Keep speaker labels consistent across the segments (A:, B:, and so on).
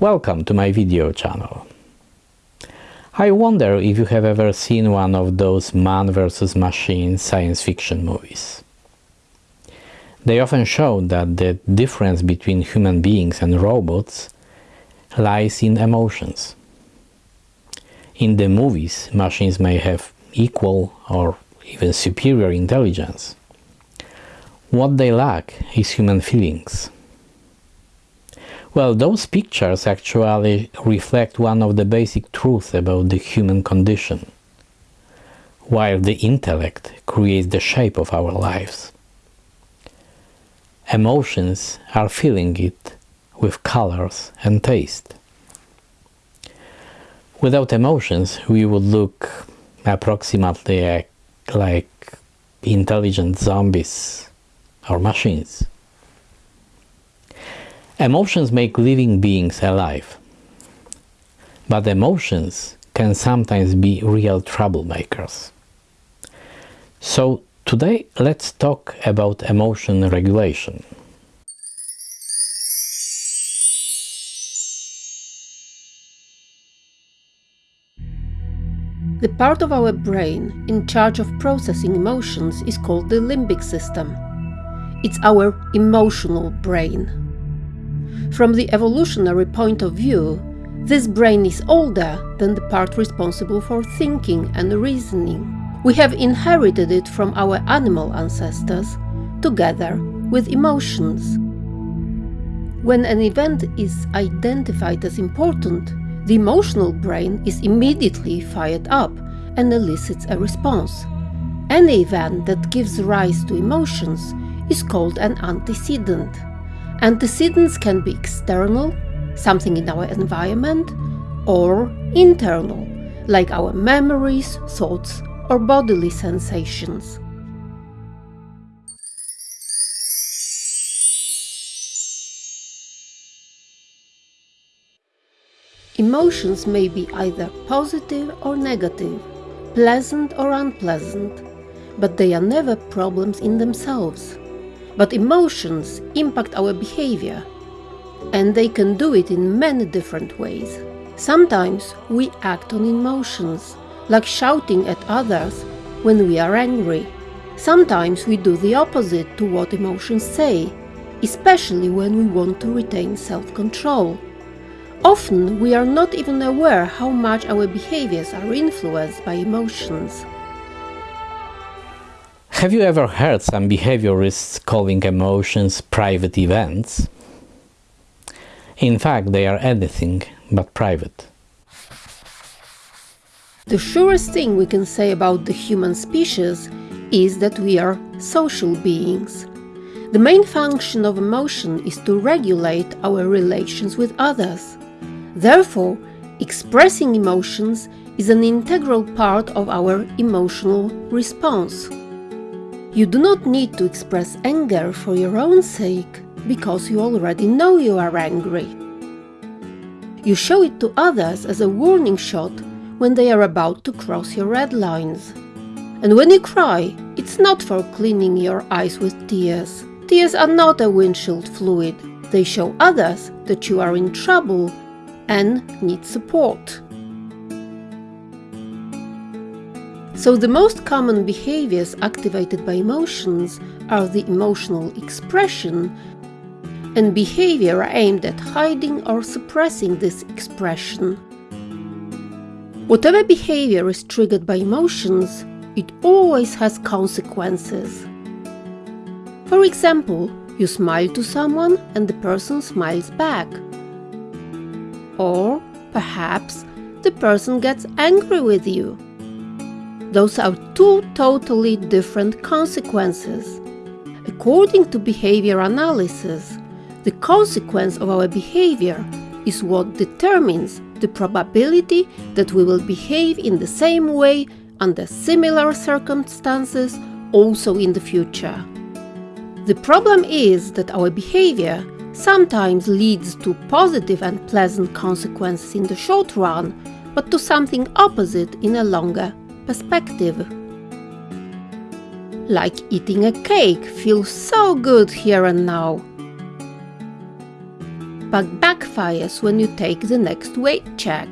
A: Welcome to my video channel. I wonder if you have ever seen one of those man versus machine science fiction movies. They often show that the difference between human beings and robots lies in emotions. In the movies, machines may have equal or even superior intelligence. What they lack is human feelings. Well, those pictures actually reflect one of the basic truths about the human condition, while the intellect creates the shape of our lives. Emotions are filling it with colors and taste. Without emotions, we would look approximately like intelligent zombies or machines. Emotions make living beings alive. But emotions can sometimes be real troublemakers. So today let's talk about emotion regulation.
B: The part of our brain in charge of processing emotions is called the limbic system. It's our emotional brain. From the evolutionary point of view, this brain is older than the part responsible for thinking and reasoning. We have inherited it from our animal ancestors, together with emotions. When an event is identified as important, the emotional brain is immediately fired up and elicits a response. Any event that gives rise to emotions is called an antecedent. Antecedents can be external, something in our environment, or internal, like our memories, thoughts, or bodily sensations. Emotions may be either positive or negative, pleasant or unpleasant, but they are never problems in themselves. But emotions impact our behavior, and they can do it in many different ways. Sometimes we act on emotions, like shouting at others when we are angry. Sometimes we do the opposite to what emotions say, especially when we want to retain self-control. Often we are not even aware how much our behaviors are influenced by emotions.
A: Have you ever heard some behaviorists calling emotions private events? In fact, they are anything but private.
B: The surest thing we can say about the human species is that we are social beings. The main function of emotion is to regulate our relations with others. Therefore, expressing emotions is an integral part of our emotional response. You do not need to express anger for your own sake, because you already know you are angry. You show it to others as a warning shot when they are about to cross your red lines. And when you cry, it's not for cleaning your eyes with tears. Tears are not a windshield fluid. They show others that you are in trouble and need support. So the most common behaviors activated by emotions are the emotional expression and behavior aimed at hiding or suppressing this expression. Whatever behavior is triggered by emotions, it always has consequences. For example, you smile to someone and the person smiles back. Or perhaps the person gets angry with you. Those are two totally different consequences. According to behavior analysis, the consequence of our behavior is what determines the probability that we will behave in the same way under similar circumstances also in the future. The problem is that our behavior sometimes leads to positive and pleasant consequences in the short run, but to something opposite in a longer perspective. Like eating a cake feels so good here and now. but backfires when you take the next weight check.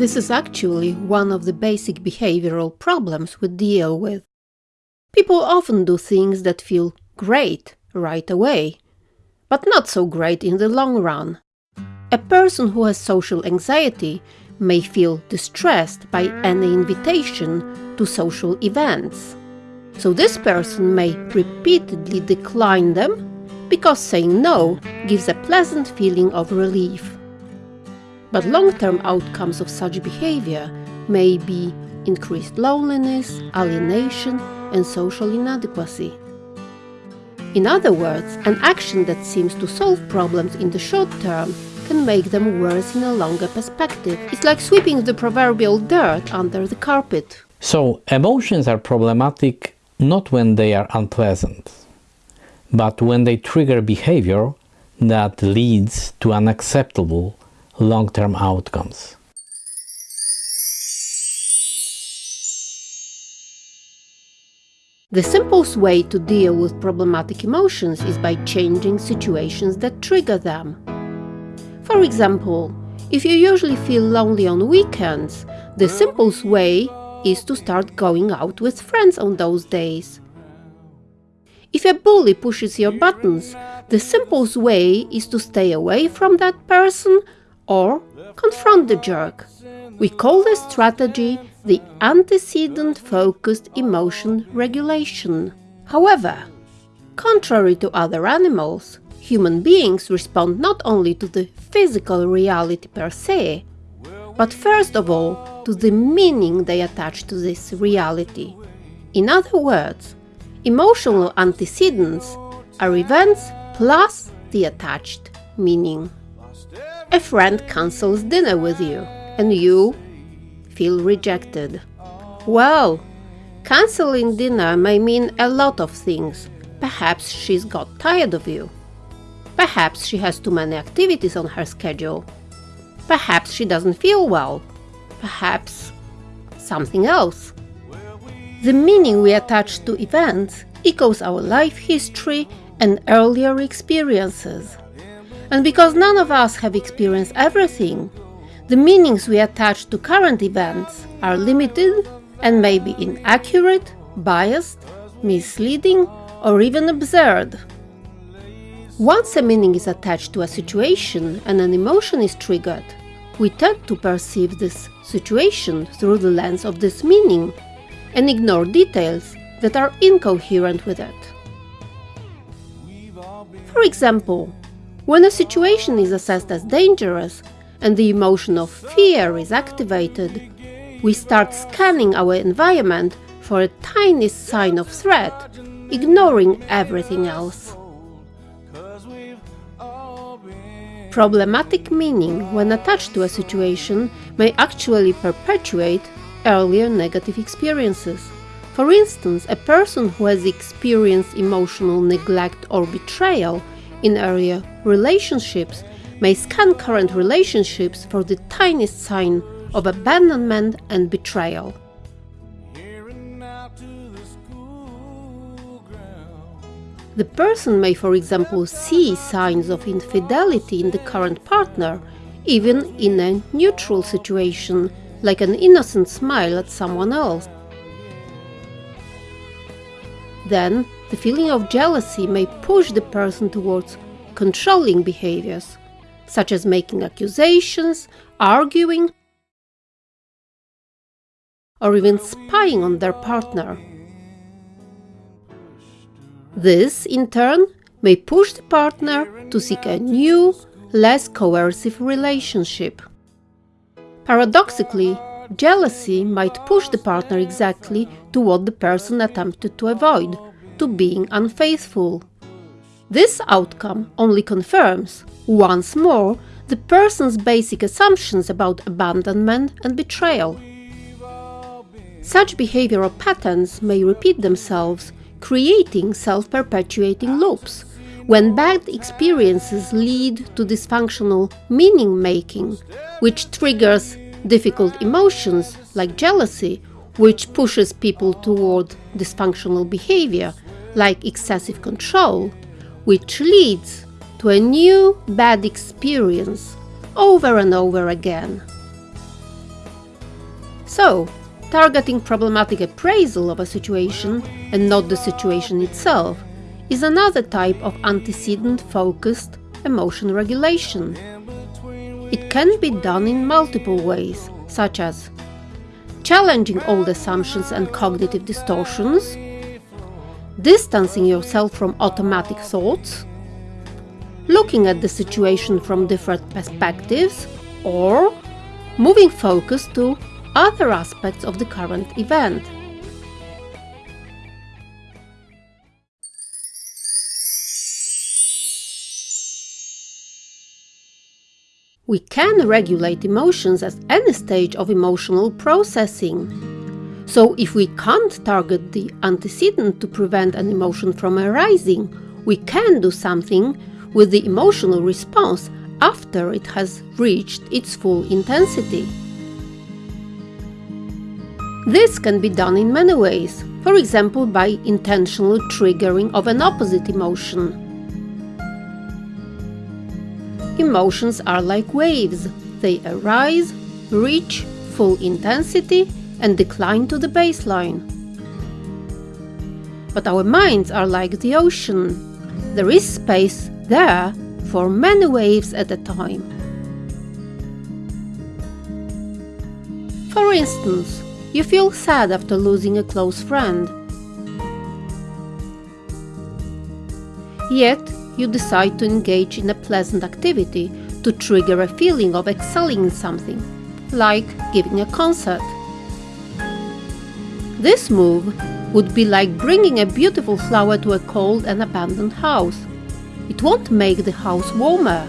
B: This is actually one of the basic behavioral problems we deal with. People often do things that feel great right away, but not so great in the long run. A person who has social anxiety may feel distressed by any invitation to social events. So this person may repeatedly decline them because saying no gives a pleasant feeling of relief. But long-term outcomes of such behavior may be increased loneliness, alienation and social inadequacy. In other words, an action that seems to solve problems in the short term can make them worse in a longer perspective. It's like sweeping the proverbial dirt under the carpet.
A: So, emotions are problematic not when they are unpleasant, but when they trigger behavior that leads to unacceptable long-term outcomes.
B: The simplest way to deal with problematic emotions is by changing situations that trigger them. For example, if you usually feel lonely on weekends, the simplest way is to start going out with friends on those days. If a bully pushes your buttons, the simplest way is to stay away from that person or confront the jerk. We call this strategy the antecedent focused emotion regulation. However, contrary to other animals, human beings respond not only to the physical reality per se, but first of all to the meaning they attach to this reality. In other words, emotional antecedents are events plus the attached meaning. A friend cancels dinner with you, and you feel rejected. Well, canceling dinner may mean a lot of things. Perhaps she's got tired of you. Perhaps she has too many activities on her schedule. Perhaps she doesn't feel well. Perhaps something else. The meaning we attach to events echoes our life history and earlier experiences. And because none of us have experienced everything, the meanings we attach to current events are limited and may be inaccurate, biased, misleading, or even absurd. Once a meaning is attached to a situation and an emotion is triggered, we tend to perceive this situation through the lens of this meaning and ignore details that are incoherent with it. For example, when a situation is assessed as dangerous and the emotion of fear is activated, we start scanning our environment for a tiny sign of threat, ignoring everything else. Problematic meaning, when attached to a situation, may actually perpetuate earlier negative experiences. For instance, a person who has experienced emotional neglect or betrayal in earlier relationships may scan current relationships for the tiniest sign of abandonment and betrayal. The person may, for example, see signs of infidelity in the current partner, even in a neutral situation, like an innocent smile at someone else. Then, the feeling of jealousy may push the person towards controlling behaviors, such as making accusations, arguing, or even spying on their partner. This, in turn, may push the partner to seek a new, less coercive relationship. Paradoxically, jealousy might push the partner exactly to what the person attempted to avoid, to being unfaithful. This outcome only confirms, once more, the person's basic assumptions about abandonment and betrayal. Such behavioral patterns may repeat themselves creating self-perpetuating loops. When bad experiences lead to dysfunctional meaning-making, which triggers difficult emotions like jealousy, which pushes people toward dysfunctional behavior like excessive control, which leads to a new bad experience over and over again. So, targeting problematic appraisal of a situation and not the situation itself is another type of antecedent focused emotion regulation. It can be done in multiple ways, such as challenging old assumptions and cognitive distortions, distancing yourself from automatic thoughts, looking at the situation from different perspectives, or moving focus to other aspects of the current event. We can regulate emotions at any stage of emotional processing. So, if we can't target the antecedent to prevent an emotion from arising, we can do something with the emotional response after it has reached its full intensity. This can be done in many ways, for example by intentional triggering of an opposite emotion. Emotions are like waves. They arise, reach full intensity and decline to the baseline. But our minds are like the ocean. There is space there for many waves at a time. For instance, you feel sad after losing a close friend. Yet, you decide to engage in a pleasant activity to trigger a feeling of excelling in something, like giving a concert. This move would be like bringing a beautiful flower to a cold and abandoned house. It won't make the house warmer.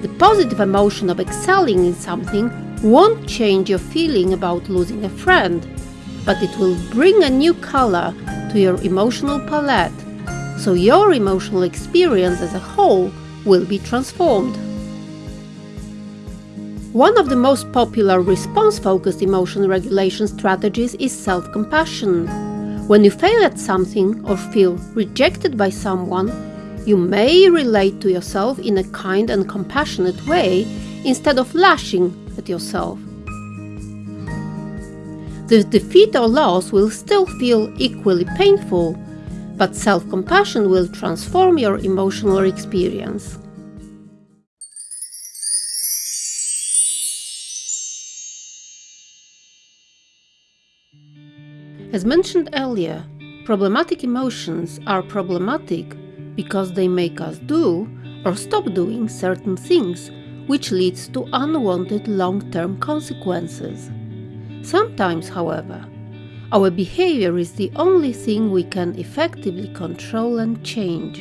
B: The positive emotion of excelling in something won't change your feeling about losing a friend, but it will bring a new color to your emotional palette so your emotional experience as a whole will be transformed. One of the most popular response focused emotion regulation strategies is self compassion. When you fail at something or feel rejected by someone, you may relate to yourself in a kind and compassionate way instead of lashing yourself. The defeat or loss will still feel equally painful, but self compassion will transform your emotional experience. As mentioned earlier, problematic emotions are problematic because they make us do or stop doing certain things, which leads to unwanted long term consequences. Sometimes, however, our behavior is the only thing we can effectively control and change.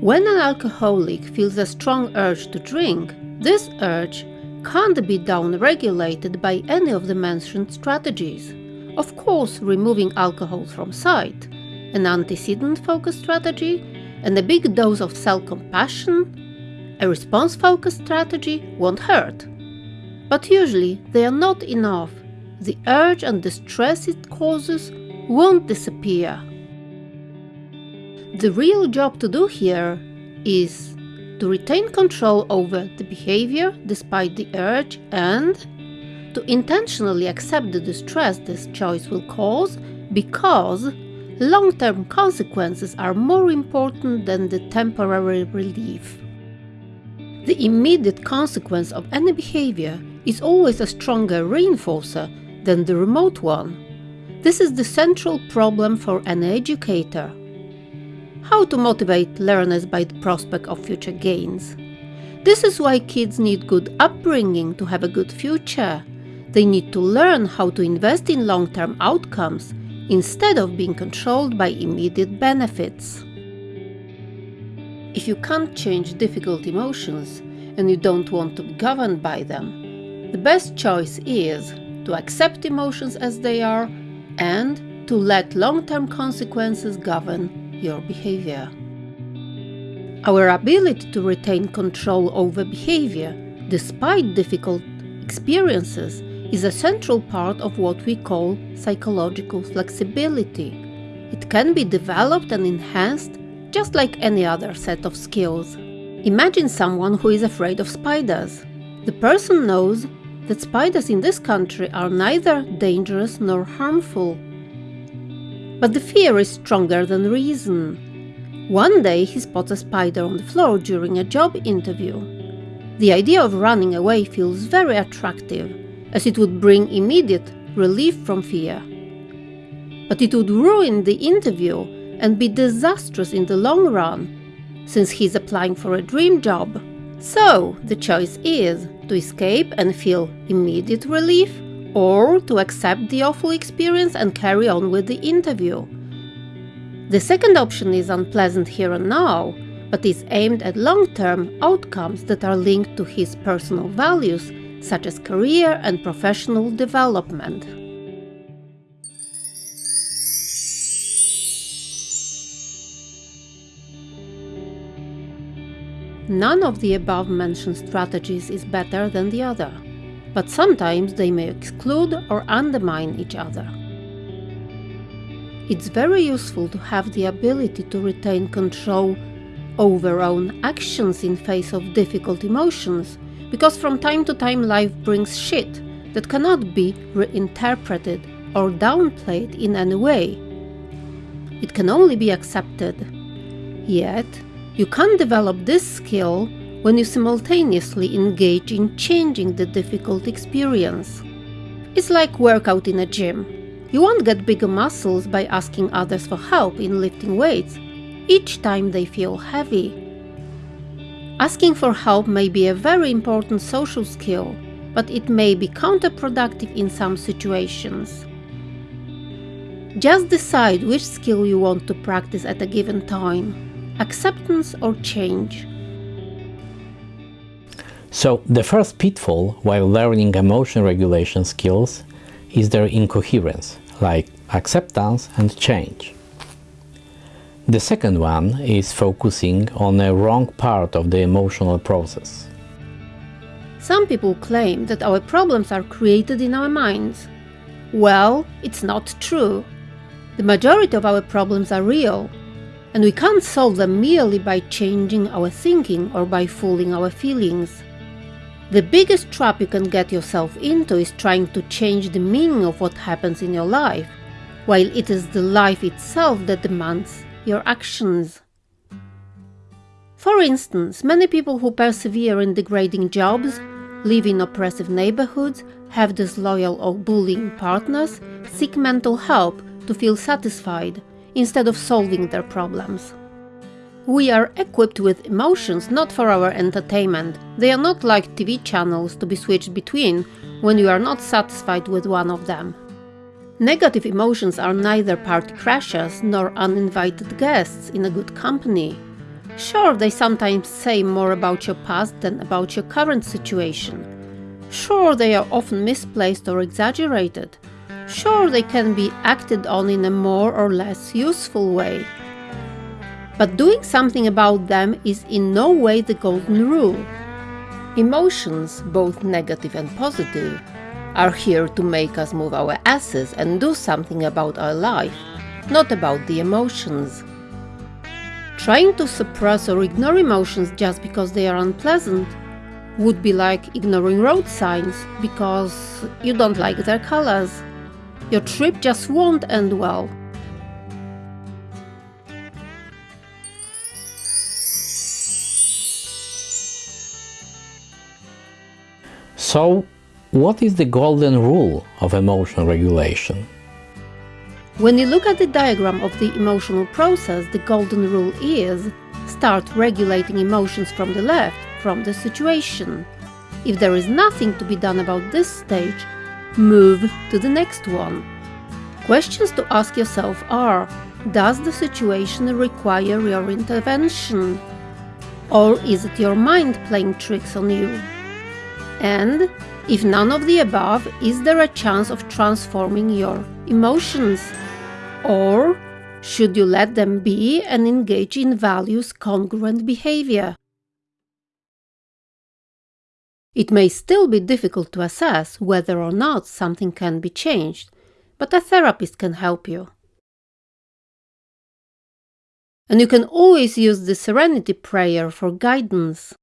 B: When an alcoholic feels a strong urge to drink, this urge can't be downregulated by any of the mentioned strategies. Of course, removing alcohol from sight, an antecedent focused strategy, and a big dose of self compassion, a response focused strategy won't hurt. But usually they are not enough the urge and the stress it causes won't disappear. The real job to do here is to retain control over the behavior despite the urge and to intentionally accept the distress this choice will cause because long term consequences are more important than the temporary relief. The immediate consequence of any behavior is always a stronger reinforcer than the remote one. This is the central problem for an educator. How to motivate learners by the prospect of future gains. This is why kids need good upbringing to have a good future. They need to learn how to invest in long term outcomes instead of being controlled by immediate benefits. If you can't change difficult emotions and you don't want to be governed by them, the best choice is to accept emotions as they are, and to let long term consequences govern your behavior. Our ability to retain control over behavior, despite difficult experiences, is a central part of what we call psychological flexibility. It can be developed and enhanced just like any other set of skills. Imagine someone who is afraid of spiders. The person knows that spiders in this country are neither dangerous nor harmful. But the fear is stronger than reason. One day he spots a spider on the floor during a job interview. The idea of running away feels very attractive, as it would bring immediate relief from fear. But it would ruin the interview and be disastrous in the long run, since he's applying for a dream job. So, the choice is to escape and feel immediate relief, or to accept the awful experience and carry on with the interview. The second option is unpleasant here and now, but is aimed at long term outcomes that are linked to his personal values, such as career and professional development. None of the above mentioned strategies is better than the other, but sometimes they may exclude or undermine each other. It's very useful to have the ability to retain control over own actions in face of difficult emotions, because from time to time life brings shit that cannot be reinterpreted or downplayed in any way. It can only be accepted. Yet, you can't develop this skill when you simultaneously engage in changing the difficult experience. It's like workout in a gym. You won't get bigger muscles by asking others for help in lifting weights each time they feel heavy. Asking for help may be a very important social skill, but it may be counterproductive in some situations. Just decide which skill you want to practice at a given time acceptance or change.
A: So, the first pitfall while learning emotion regulation skills is their incoherence, like acceptance and change. The second one is focusing on a wrong part of the emotional process.
B: Some people claim that our problems are created in our minds. Well, it's not true. The majority of our problems are real, and we can't solve them merely by changing our thinking or by fooling our feelings. The biggest trap you can get yourself into is trying to change the meaning of what happens in your life, while it is the life itself that demands your actions. For instance, many people who persevere in degrading jobs, live in oppressive neighborhoods, have disloyal or bullying partners, seek mental help to feel satisfied instead of solving their problems. We are equipped with emotions not for our entertainment. They are not like TV channels to be switched between when you are not satisfied with one of them. Negative emotions are neither party crashers nor uninvited guests in a good company. Sure, they sometimes say more about your past than about your current situation. Sure, they are often misplaced or exaggerated. Sure, they can be acted on in a more or less useful way. But doing something about them is in no way the golden rule. Emotions, both negative and positive, are here to make us move our asses and do something about our life, not about the emotions. Trying to suppress or ignore emotions just because they are unpleasant would be like ignoring road signs because you don't like their colors. Your trip just won't end well.
A: So, what is the golden rule of emotion regulation?
B: When you look at the diagram of the emotional process, the golden rule is start regulating emotions from the left, from the situation. If there is nothing to be done about this stage, move to the next one. Questions to ask yourself are Does the situation require your intervention? Or is it your mind playing tricks on you? And if none of the above, is there a chance of transforming your emotions? Or should you let them be and engage in values congruent behavior? It may still be difficult to assess whether or not something can be changed, but a therapist can help you. And you can always use the serenity prayer for guidance.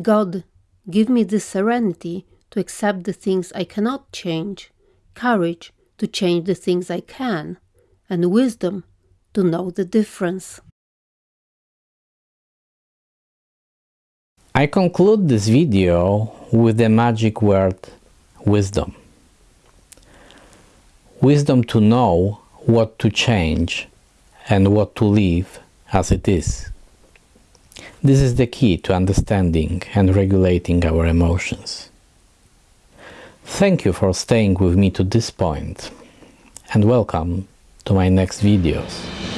B: God, give me the serenity to accept the things I cannot change, courage to change the things I can, and wisdom to know the difference.
A: I conclude this video with the magic word wisdom. Wisdom to know what to change and what to leave as it is. This is the key to understanding and regulating our emotions. Thank you for staying with me to this point and welcome to my next videos.